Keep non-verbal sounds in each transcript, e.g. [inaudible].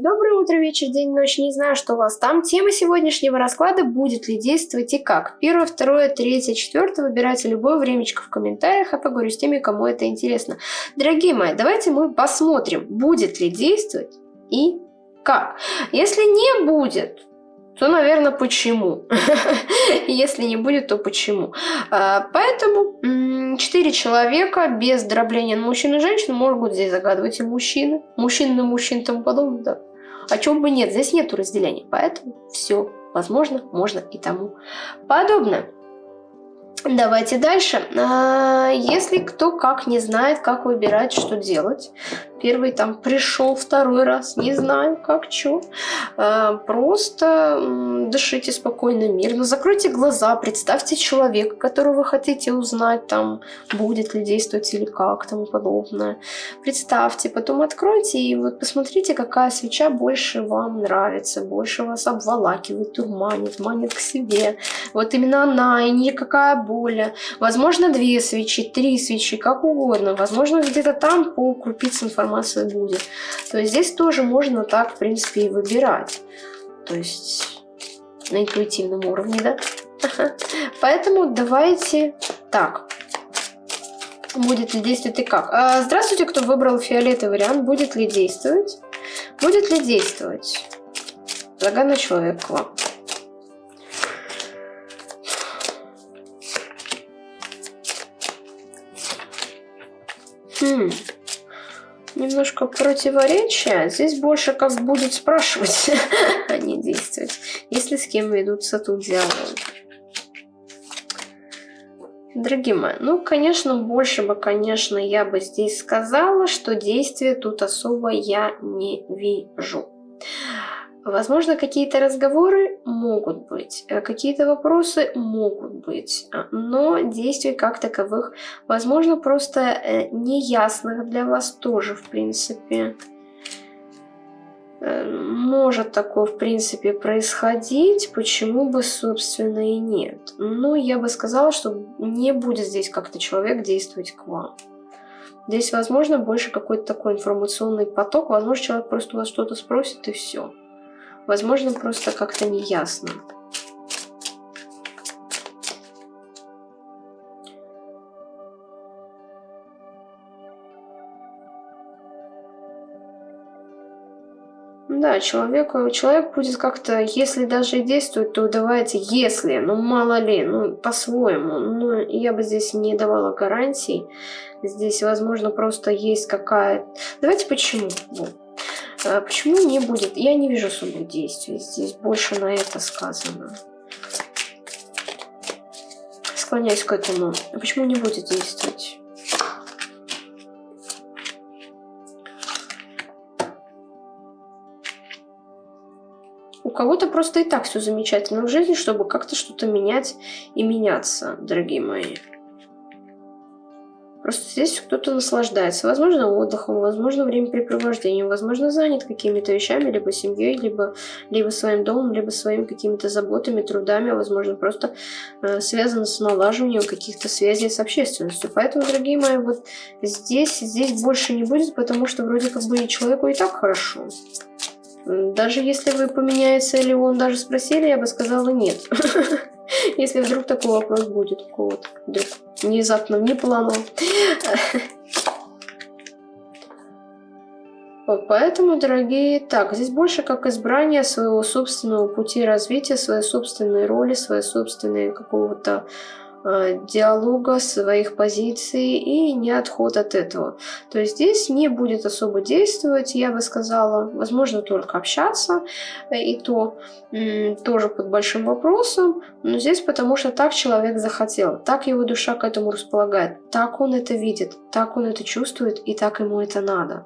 Доброе утро, вечер, день, ночь. Не знаю, что у вас там. Тема сегодняшнего расклада будет ли действовать и как. Первое, второе, третье, четвертое. Выбирайте любое времечко в комментариях, а поговорю с теми, кому это интересно. Дорогие мои, давайте мы посмотрим, будет ли действовать и как. Если не будет, то, наверное, почему. [laughs] Если не будет, то почему. А, поэтому четыре человека без дробления на мужчин и женщин могут здесь загадывать и мужчины. Мужчин на мужчин и тому подобное, да. О чем бы нет, здесь нету разделения. Поэтому все возможно, можно и тому подобное. Давайте дальше. А, если кто как не знает, как выбирать, что делать, Первый там пришел, второй раз, не знаю как, что. А, просто дышите спокойно, мирно, закройте глаза, представьте человека, которого вы хотите узнать, там, будет ли действовать или как, тому подобное. Представьте, потом откройте и вот посмотрите, какая свеча больше вам нравится, больше вас обволакивает, турманит, манит к себе. Вот именно она и никакая более. Возможно, две свечи, три свечи, как угодно. Возможно, где-то там по крупице информации информация будет. То есть здесь тоже можно так, в принципе, и выбирать. То есть на интуитивном уровне, да? [laughs] Поэтому давайте так. Будет ли действовать и как? А, здравствуйте, кто выбрал фиолетовый вариант. Будет ли действовать? Будет ли действовать? Загадный человек вам. Хм немножко противоречия. Здесь больше как будет спрашивать, [laughs] а не действовать. Если с кем ведутся тут диалог. Дорогие мои, ну, конечно, больше бы, конечно, я бы здесь сказала, что действия тут особо я не вижу. Возможно, какие-то разговоры могут быть, э, какие-то вопросы могут быть, а, но действий как таковых, возможно, просто э, неясных для вас тоже, в принципе. Э, может такое, в принципе, происходить, почему бы, собственно, и нет. Но я бы сказала, что не будет здесь как-то человек действовать к вам. Здесь, возможно, больше какой-то такой информационный поток, возможно, человек просто у вас что-то спросит и все. Возможно, просто как-то неясно. Да, человеку, человек будет как-то, если даже и действует, то давайте, если, ну мало ли, ну по-своему. Ну, я бы здесь не давала гарантий. Здесь, возможно, просто есть какая... Давайте почему? Вот. А почему не будет? Я не вижу особых действий. Здесь больше на это сказано. Склоняюсь к этому. А почему не будет действовать? У кого-то просто и так все замечательно в жизни, чтобы как-то что-то менять и меняться, дорогие мои. Просто здесь кто-то наслаждается. Возможно, отдыхом, возможно, времяпрепровождением, возможно, занят какими-то вещами, либо семьей, либо, либо своим домом, либо своими какими-то заботами, трудами, возможно, просто э, связано с налаживанием каких-то связей с общественностью. Поэтому, дорогие мои, вот здесь, здесь больше не будет, потому что вроде как бы человеку и так хорошо. Даже если вы поменяется или он даже спросили, я бы сказала нет. [laughs] Если вдруг такой вопрос будет у кого-то, вдруг внезапно, не планово. Вот поэтому, дорогие, так, здесь больше как избрание своего собственного пути развития, своей собственной роли, своей собственной какого-то диалога, своих позиций и не отход от этого. То есть здесь не будет особо действовать, я бы сказала, возможно только общаться, э, и то тоже под большим вопросом, но здесь потому что так человек захотел, так его душа к этому располагает, так он это видит, так он это чувствует и так ему это надо.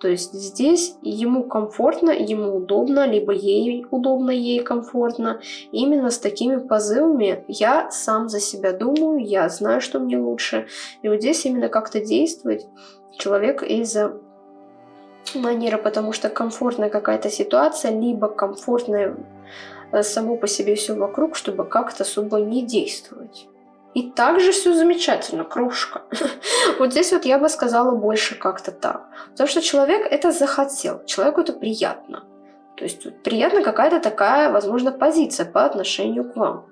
То есть здесь ему комфортно, ему удобно, либо ей удобно, ей комфортно. Именно с такими позывами я сам за себя думаю, я знаю, что мне лучше. И вот здесь именно как-то действовать человек из-за манеры, потому что комфортная какая-то ситуация, либо комфортная э, само по себе все вокруг, чтобы как-то особо не действовать. И также все замечательно, кружка. [laughs] Вот здесь вот я бы сказала больше как-то так. Потому что человек это захотел, человеку это приятно. То есть вот, приятна какая-то такая, возможно, позиция по отношению к вам.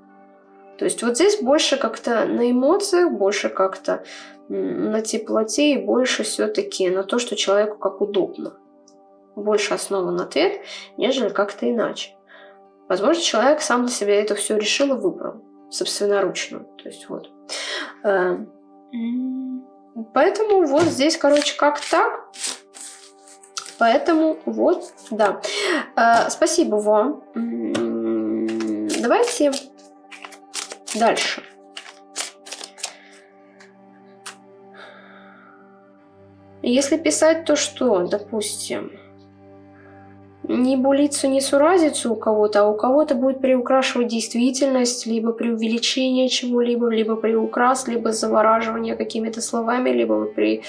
То есть вот здесь больше как-то на эмоциях, больше как-то на теплоте и больше все-таки на то, что человеку как удобно. Больше основан ответ, нежели как-то иначе. Возможно, человек сам для себя это все решил и выбрал собственноручно. То есть вот. Э, поэтому вот здесь, короче, как так. Поэтому вот, да. Э, спасибо вам. Давайте дальше. Если писать, то что, допустим, не булицу, не суразицу у кого-то, а у кого-то будет приукрашивать действительность, либо преувеличение чего-либо, либо приукрас, либо завораживание какими-то словами, либо, при...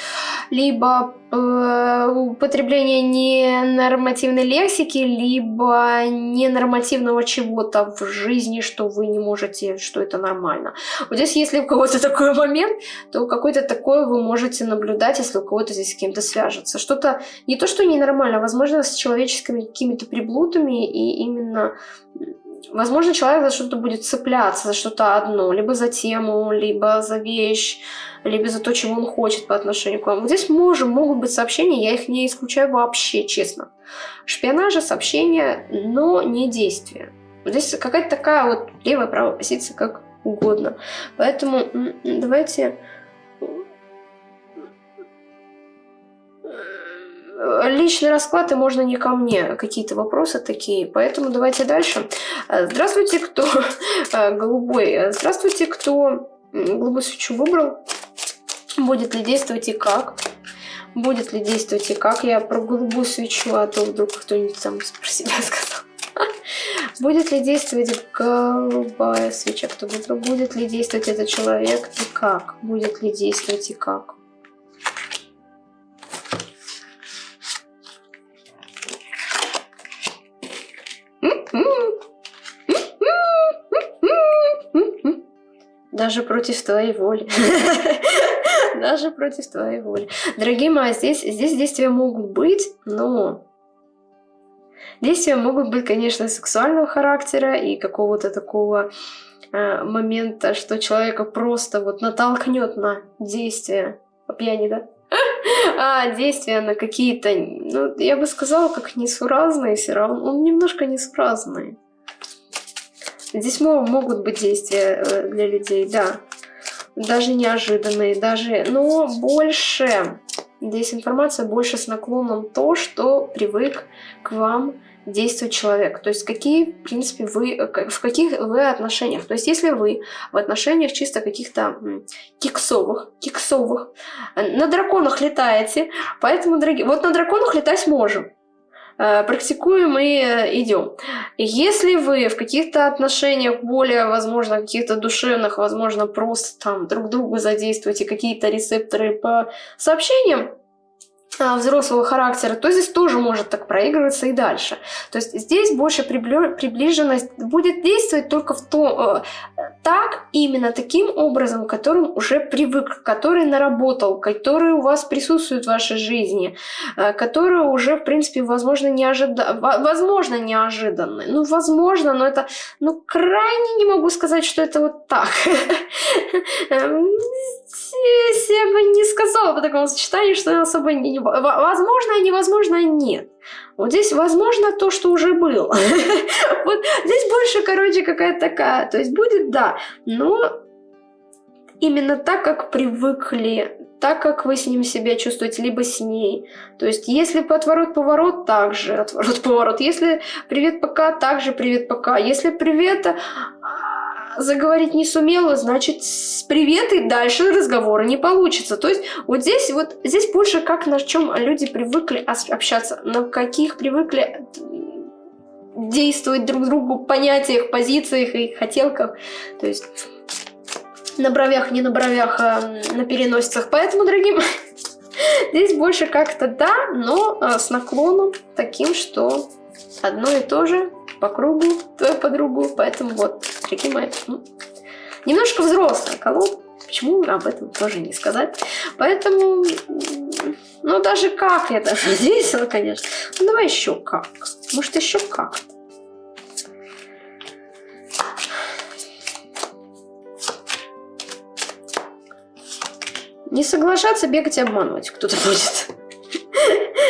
либо употребление ненормативной лексики, либо ненормативного чего-то в жизни, что вы не можете, что это нормально. Вот здесь, если у кого-то такой момент, то какой-то такое вы можете наблюдать, если у кого-то здесь с кем-то свяжется. Что-то не то, что ненормально, возможно, с человеческими какими-то приблудами, и именно, возможно, человек за что-то будет цепляться, за что-то одно, либо за тему, либо за вещь, либо за то, чего он хочет по отношению к вам. Здесь можем, могут быть сообщения, я их не исключаю вообще, честно. Шпионажа, сообщения, но не действия. Здесь какая-то такая вот левая-правая позиция, как угодно. Поэтому давайте личный расклад, и можно не ко мне какие-то вопросы такие. Поэтому давайте дальше. Э, здравствуйте, кто [laughs] э, голубой. Здравствуйте, кто голубую свечу выбрал. Будет ли действовать и как? Будет ли действовать и как? Я про голубую свечу, а то вдруг кто-нибудь там про себя [laughs] сказал. Будет ли действовать голубая свеча, кто выбрал? Будет ли действовать этот человек и как? Будет ли действовать и как? Даже против твоей воли. [laughs] Даже против твоей воли. Дорогие мои, здесь, здесь действия могут быть, но... Действия могут быть, конечно, сексуального характера и какого-то такого э, момента, что человека просто вот натолкнет на действия. По пьяни, да? [laughs] а, действия на какие-то, ну, я бы сказала, как несуразные все равно. Он немножко несуразный. Здесь могут быть действия э, для людей, да. Даже неожиданные, даже... Но больше... Здесь информация больше с наклоном то, что привык к вам действует человек. То есть какие, в принципе, вы, э, в каких вы отношениях. То есть если вы в отношениях чисто каких-то киксовых, киксовых, э, на драконах летаете, поэтому, дорогие, вот на драконах летать можем. Э, практикуем и идем. Если вы в каких-то отношениях более, возможно, каких-то душевных, возможно, просто там друг друга задействуете какие-то рецепторы по сообщениям, взрослого характера, то здесь тоже может так проигрываться и дальше. То есть здесь больше приближенность будет действовать только в том, э, так, именно таким образом, которым уже привык, который наработал, который у вас присутствует в вашей жизни, э, который уже, в принципе, возможно, неожиданно, возможно, неожиданный. Ну, возможно, но это, ну, крайне не могу сказать, что это вот так. [laughs] Эм, я бы не сказала по такому сочетанию, что особо не, возможно, невозможно, нет. Вот здесь возможно то, что уже было. [laughs] Вот здесь больше, короче, какая-то такая. То есть будет, да, но именно так, как привыкли, так, как вы с ним себя чувствуете, либо с ней. То есть, если отворот-поворот, так же отворот-поворот. Если привет пока, так же привет пока. Если привет заговорить не сумела, значит, с привет и дальше разговора не получится. То есть вот здесь вот здесь больше как на чем люди привыкли общаться, на каких привыкли действовать друг другу понятиях, позициях и хотелках. То есть на бровях, не на бровях, а на переносицах. Поэтому, дорогие [laughs] здесь больше как-то да, но а, с наклоном таким, что одно и то же по кругу твою подругу. Поэтому вот, дорогие мои, ну, Немножко взрослая колода. Почему об этом тоже не сказать? Поэтому, ну даже как даже [laughs] весело, конечно. Ну давай еще как. Может еще как. Не соглашаться бегать и обманывать кто-то будет.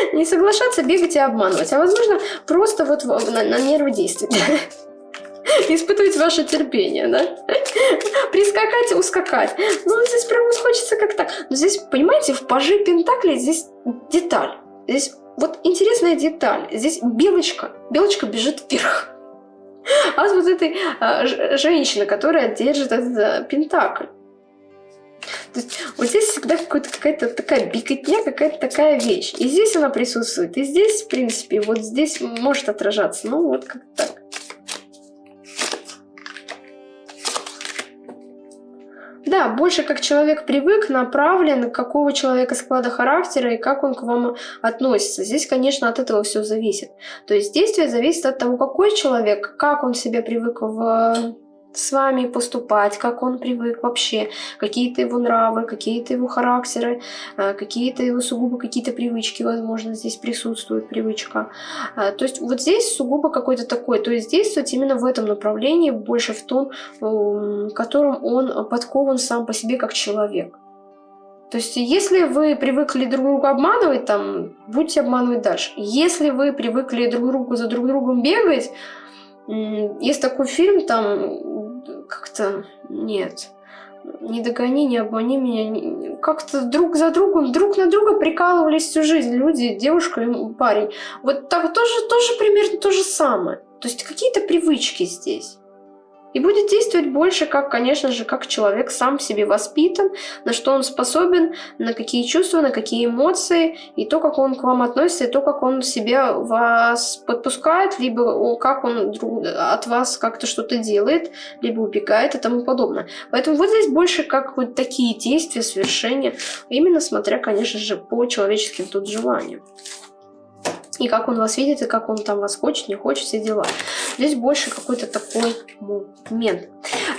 [laughs] Не соглашаться бегать и обманывать, а возможно просто вот на, на нервы действовать. [laughs] Испытывать ваше терпение, да? [laughs] Прискакать ускакать. Ну, здесь прям хочется как-то... Но здесь, понимаете, в пажи Пентакли здесь деталь. Здесь вот интересная деталь. Здесь белочка. Белочка бежит вверх. А вот этой а, женщина, которая держит этот а, Пентакль. То есть вот здесь всегда какая-то такая беготня, какая-то такая вещь. И здесь она присутствует, и здесь, в принципе, вот здесь может отражаться. Ну, вот как так. Да, больше как человек привык, направлен, какого человека склада характера и как он к вам относится. Здесь, конечно, от этого все зависит. То есть действие зависит от того, какой человек, как он себя привык в с вами поступать, как он привык вообще, какие-то его нравы, какие-то его характеры, э, какие-то его сугубо какие-то привычки, возможно, здесь присутствует привычка. Э, то есть вот здесь сугубо какой-то такой, то есть действовать именно в этом направлении, больше в том, котором он подкован сам по себе как человек. То есть, если вы привыкли друг друга обманывать, там, будете обманывать дальше. Если вы привыкли друг другу за друг другом бегать, есть такой фильм, там как-то нет. Не догони, не обмани меня. Как-то друг за другом, друг на друга прикалывались всю жизнь люди, девушка и парень. Вот так тоже, тоже примерно то же самое. То есть какие-то привычки здесь. И будет действовать больше, как, конечно же, как человек сам себе воспитан, на что он способен, на какие чувства, на какие эмоции, и то, как он к вам относится, и то, как он себя вас подпускает, либо как он от вас как-то что-то делает, либо убегает и тому подобное. Поэтому вот здесь больше как вот такие действия, совершения, именно смотря, конечно же, по человеческим тут желаниям и как он вас видит, и как он там вас хочет, не хочет, все дела. Здесь больше какой-то такой момент.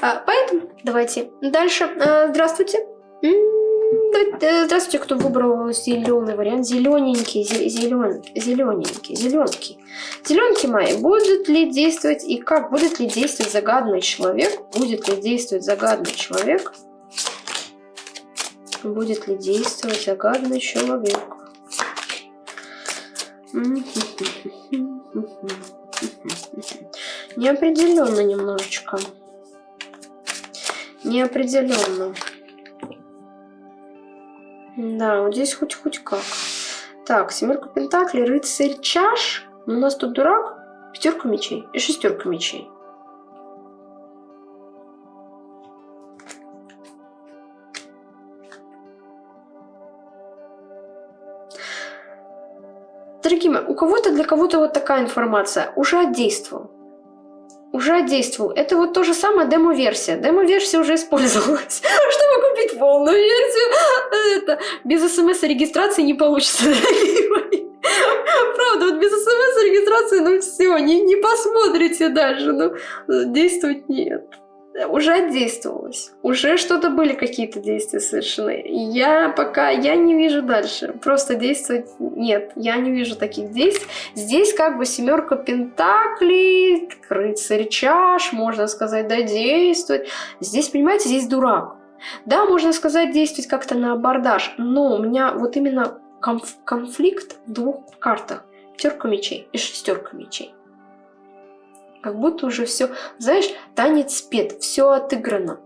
А, поэтому давайте дальше. А, здравствуйте. Э, здравствуйте, кто выбрал зеленый вариант. Зелененький, зелен, зелененький, зелененький. Зеленки мои, будут ли действовать и как? Будет ли действовать загадный человек? Будет ли действовать загадный человек? Будет ли действовать загадный человек? Неопределенно немножечко. Неопределенно. Да, вот здесь хоть хоть как. Так, семерка пентаклей, рыцарь чаш. У нас тут дурак, пятерка мечей и шестерка мечей. Дорогие мои, у кого-то для кого-то вот такая информация уже отдействовал. Уже отдействовал. Это вот то же самое демо-версия. Демо-версия уже использовалась, [laughs] чтобы купить полную версию. Это без смс-регистрации не получится. Правда, вот без смс-регистрации, ну все, не, не посмотрите даже, ну действовать нет уже отдействовалось. Уже что-то были какие-то действия совершены. Я пока, я не вижу дальше. Просто действовать нет. Я не вижу таких действий. Здесь как бы семерка пентаклей, рыцарь чаш, можно сказать, да, действовать. Здесь, понимаете, здесь дурак. Да, можно сказать, действовать как-то на абордаж, но у меня вот именно конф конфликт в двух картах. Пятерка мечей и шестерка мечей. Как будто уже все, знаешь, танец спет, все отыграно.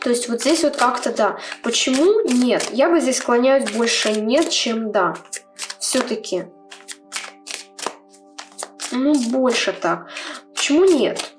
То есть вот здесь вот как-то да. Почему нет? Я бы здесь склоняюсь больше нет, чем да. Все-таки. Ну, больше так. Почему нет?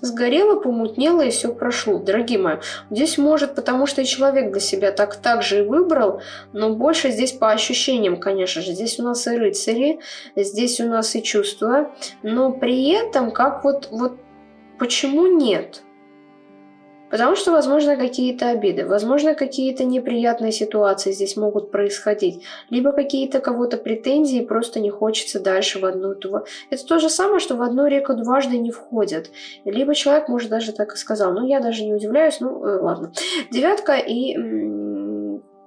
Сгорело, помутнело и все прошло. Дорогие мои, здесь может, потому что и человек для себя так, так же и выбрал, но больше здесь по ощущениям, конечно же. Здесь у нас и рыцари, здесь у нас и чувства, но при этом как вот, вот почему нет? Потому что, возможно, какие-то обиды, возможно, какие-то неприятные ситуации здесь могут происходить, либо какие-то кого-то претензии, просто не хочется дальше в одну ту. Это то же самое, что в одну реку дважды не входят. Либо человек, может, даже так и сказал. Ну, я даже не удивляюсь, ну, э, ладно. Девятка и,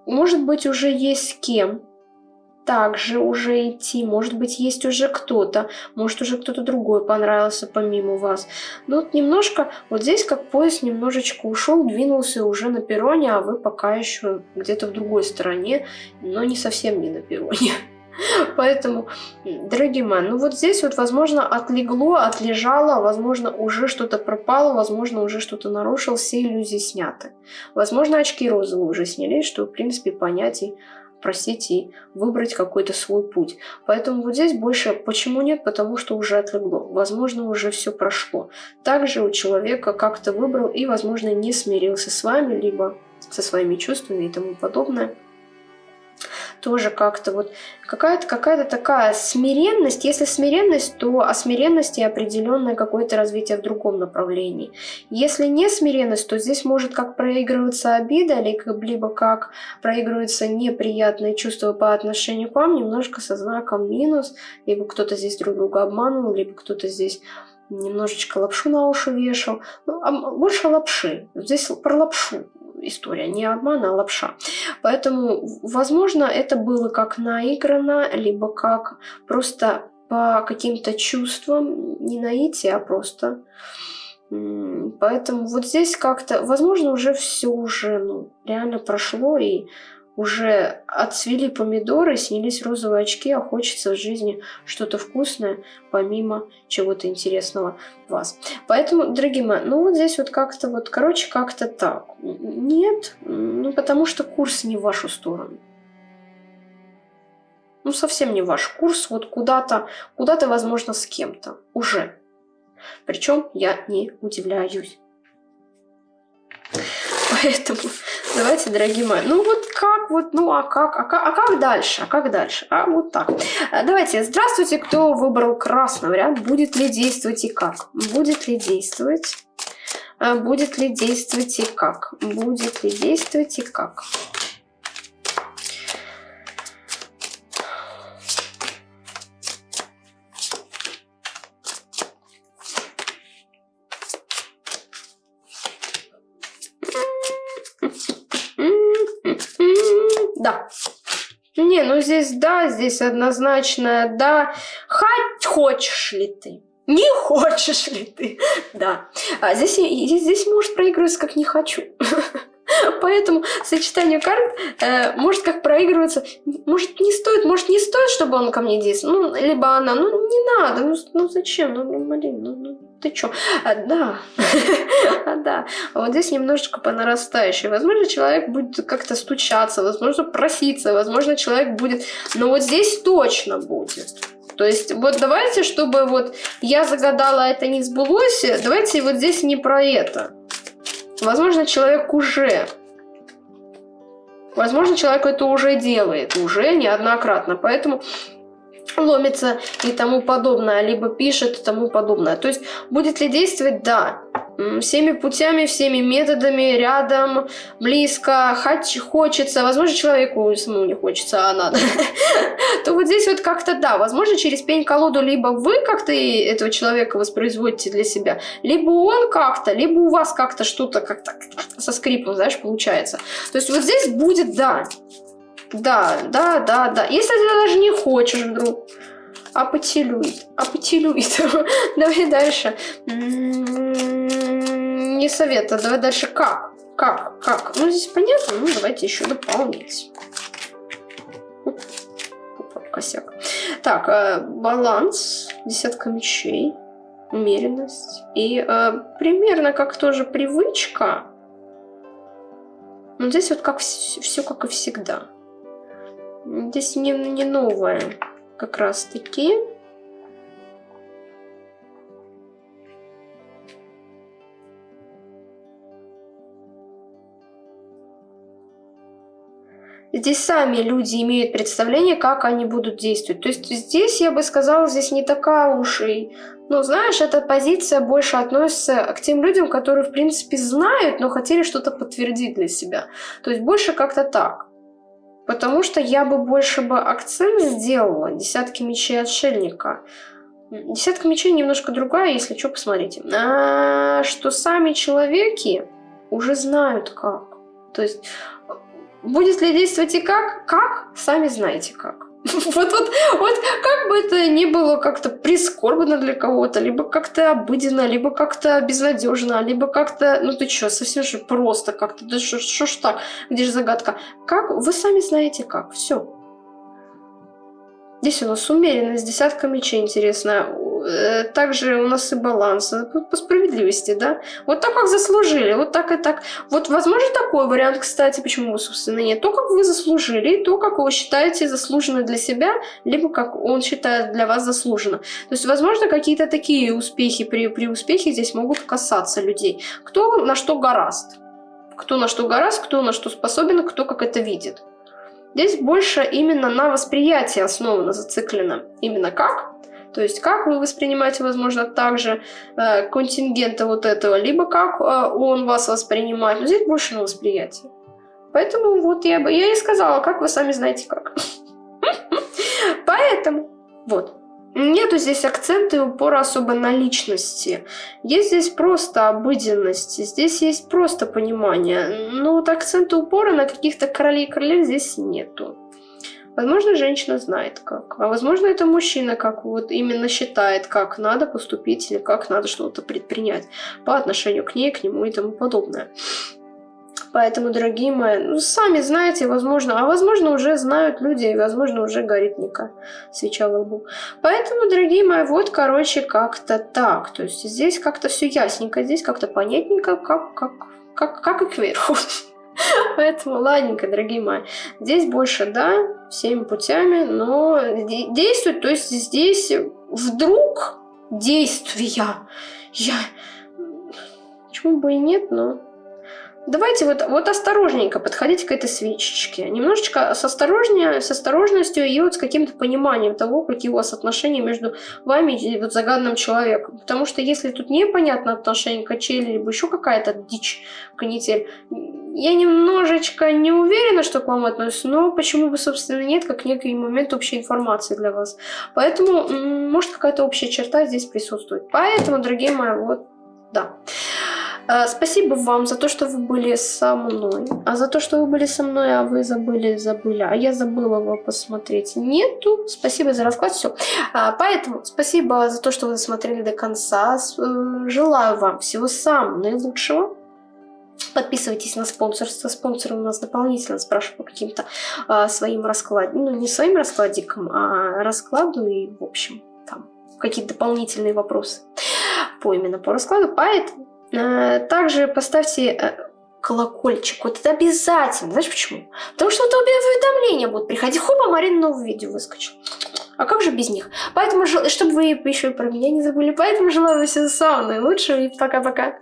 может быть, уже есть с кем также уже идти. Может быть, есть уже кто-то, может, уже кто-то другой понравился помимо вас. Но вот немножко, вот здесь как поезд немножечко ушел, двинулся уже на перроне, а вы пока еще где-то в другой стороне, но не совсем не на перроне. [laughs] Поэтому, дорогие мои, ну вот здесь вот, возможно, отлегло, отлежало, возможно, уже что-то пропало, возможно, уже что-то нарушил, все иллюзии сняты. Возможно, очки розовые уже снялись, что, в принципе, понятий просить и выбрать какой-то свой путь. Поэтому вот здесь больше почему нет, потому что уже отлегло. Возможно, уже все прошло. Также у человека как-то выбрал и, возможно, не смирился с вами, либо со своими чувствами и тому подобное тоже как-то вот какая-то какая-то такая смиренность. Если смиренность, то о смиренности определенное какое-то развитие в другом направлении. Если не смиренность, то здесь может как проигрываться обида, либо как проигрывается неприятное чувство по отношению к вам, немножко со знаком минус, либо кто-то здесь друг друга обманул, либо кто-то здесь немножечко лапшу на уши вешал. Ну, а больше лапши. Здесь про лапшу история, не обман, а лапша. Поэтому, возможно, это было как наиграно, либо как просто по каким-то чувствам, не наитие, а просто. Поэтому вот здесь как-то, возможно, уже все уже ну, реально прошло, и уже отцвели помидоры, снялись розовые очки, а хочется в жизни что-то вкусное, помимо чего-то интересного вас. Поэтому, дорогие мои, ну вот здесь вот как-то вот, короче, как-то так. Нет, ну потому что курс не в вашу сторону. Ну, совсем не ваш курс, вот куда-то, куда-то, возможно, с кем-то уже. Причем я не удивляюсь. Поэтому давайте, дорогие мои, ну вот как вот, ну а как, а как, а как дальше, а как дальше, а вот так. Э, давайте, здравствуйте, кто выбрал красный вариант, будет ли действовать и как, будет ли действовать, э, будет ли действовать и как, будет ли действовать и как. Здесь да, здесь однозначно да. Хоть хочешь ли ты? Не хочешь ли ты? Да. А здесь, здесь, может проигрываться как не хочу. [laughs] Поэтому сочетание карт э, может как проигрываться. Может не стоит, может не стоит, чтобы он ко мне действовал. Ну, либо она, ну не надо, ну, ну зачем, ну, блин, ну ты чё? А, да, а, [laughs] да. А вот здесь немножечко по нарастающей. Возможно, человек будет как-то стучаться, возможно, проситься, возможно, человек будет... Но вот здесь точно будет. То есть вот давайте, чтобы вот я загадала, это не сбылось, давайте вот здесь не про это. Возможно, человек уже... Возможно, человек это уже делает, уже неоднократно. Поэтому ломится и тому подобное, либо пишет и тому подобное. То есть будет ли действовать? Да. Всеми путями, всеми методами, рядом, близко, хоть хочется, возможно, человеку самому не хочется, а надо, [laughs] то вот здесь вот как-то да, возможно, через пень-колоду либо вы как-то этого человека воспроизводите для себя, либо он как-то, либо у вас как-то что-то как-то со скрипом, знаешь, получается. То есть вот здесь будет да, да, да, да, да. Если ты даже не хочешь вдруг. Апатилюет. Апатилюет. [laughs] Давай дальше. Не советую. Давай дальше как? Как? Как? Ну, здесь понятно. Ну, давайте еще дополнить. Косяк. Так, э, баланс. Десятка мечей. Умеренность. И э, примерно как тоже привычка. Но здесь вот как все как и всегда. Здесь не, не новое как раз таки. здесь сами люди имеют представление, как они будут действовать. То есть здесь, я бы сказала, здесь не такая уж и... Ну, знаешь, эта позиция больше относится к тем людям, которые, в принципе, знают, но хотели что-то подтвердить для себя. То есть больше как-то так. Потому что я бы больше бы акцент сделала десятки мечей отшельника. Десятка мечей немножко другая, если что, посмотрите. А, что сами человеки уже знают как. То есть будет ли действовать и как? Как? Сами знаете как. [laughs] Вот, вот, вот как бы это ни было как-то прискорбно для кого-то, либо как-то обыденно, либо как-то безнадежно, либо как-то, ну ты что, совсем же просто как-то, да что ж так, где же загадка? Как? Вы сами знаете как, все. Здесь у нас умеренность, десятка мечей, интересно. Э, также у нас и баланс. По справедливости, да? Вот так, как заслужили, вот так и так. Вот, возможно, такой вариант, кстати, почему, собственно, нет. То, как вы заслужили, то, как вы считаете заслуженно для себя, либо как он считает для вас заслуженно. То есть, возможно, какие-то такие успехи при, при успехе здесь могут касаться людей. Кто на что гораст. Кто на что гораст, кто на что способен, кто как это видит. Здесь больше именно на восприятии основано, зациклено. Именно как? То есть как вы воспринимаете, возможно, также э, контингента вот этого, либо как э, он вас воспринимает. Но здесь больше на восприятие. Поэтому вот я бы я и сказала, как вы сами знаете как. [laughs] Поэтому вот. Нету здесь акцента и упора особо на личности. Есть здесь просто обыденность, здесь есть просто понимание. Но вот акцента упора на каких-то королей и королев здесь нету. Возможно, женщина знает как, а возможно, это мужчина как вот именно считает, как надо поступить или как надо что-то предпринять по отношению к ней, к нему и тому подобное. Поэтому, дорогие мои, ну, сами знаете, возможно, а возможно уже знают люди, и возможно уже горит Ника свеча в лбу. Поэтому, дорогие мои, вот, короче, как-то так. То есть здесь как-то все ясненько, здесь как-то понятненько, как, как, как, как и кверху. [laughs] Поэтому, ладненько, дорогие мои. Здесь больше, да, всеми путями, но действует, то есть здесь вдруг действия. Я... Почему бы и нет, но Давайте вот, вот осторожненько подходите к этой свечечке. Немножечко с, осторожнее, с осторожностью и вот с каким-то пониманием того, какие у вас отношения между вами и вот загаданным человеком. Потому что если тут непонятно отношение качели, либо еще какая-то дичь, канитель, я немножечко не уверена, что к вам относится, но почему бы, собственно, нет, как некий момент общей информации для вас. Поэтому, может, какая-то общая черта здесь присутствует. Поэтому, дорогие мои, вот, да. Э, спасибо вам за то, что вы были со мной. А за то, что вы были со мной, а вы забыли, забыли. А я забыла его посмотреть. Нету. Спасибо за расклад. Все. А, поэтому спасибо за то, что вы смотрели до конца. Э, желаю вам всего самого наилучшего. Подписывайтесь на спонсорство. Спонсоры у нас дополнительно спрашивают по каким-то а, своим раскладам. Ну, не своим раскладикам, а раскладу и, в общем, там какие-то дополнительные вопросы по именно по раскладу. Поэтому также поставьте э, колокольчик. Вот это обязательно. Знаешь почему? Потому что вот уведомления будут приходить. Хоба, Марина новое видео выскочил. А как же без них? Поэтому, чтобы вы еще про меня не забыли, поэтому желаю всего самого наилучшего и пока-пока.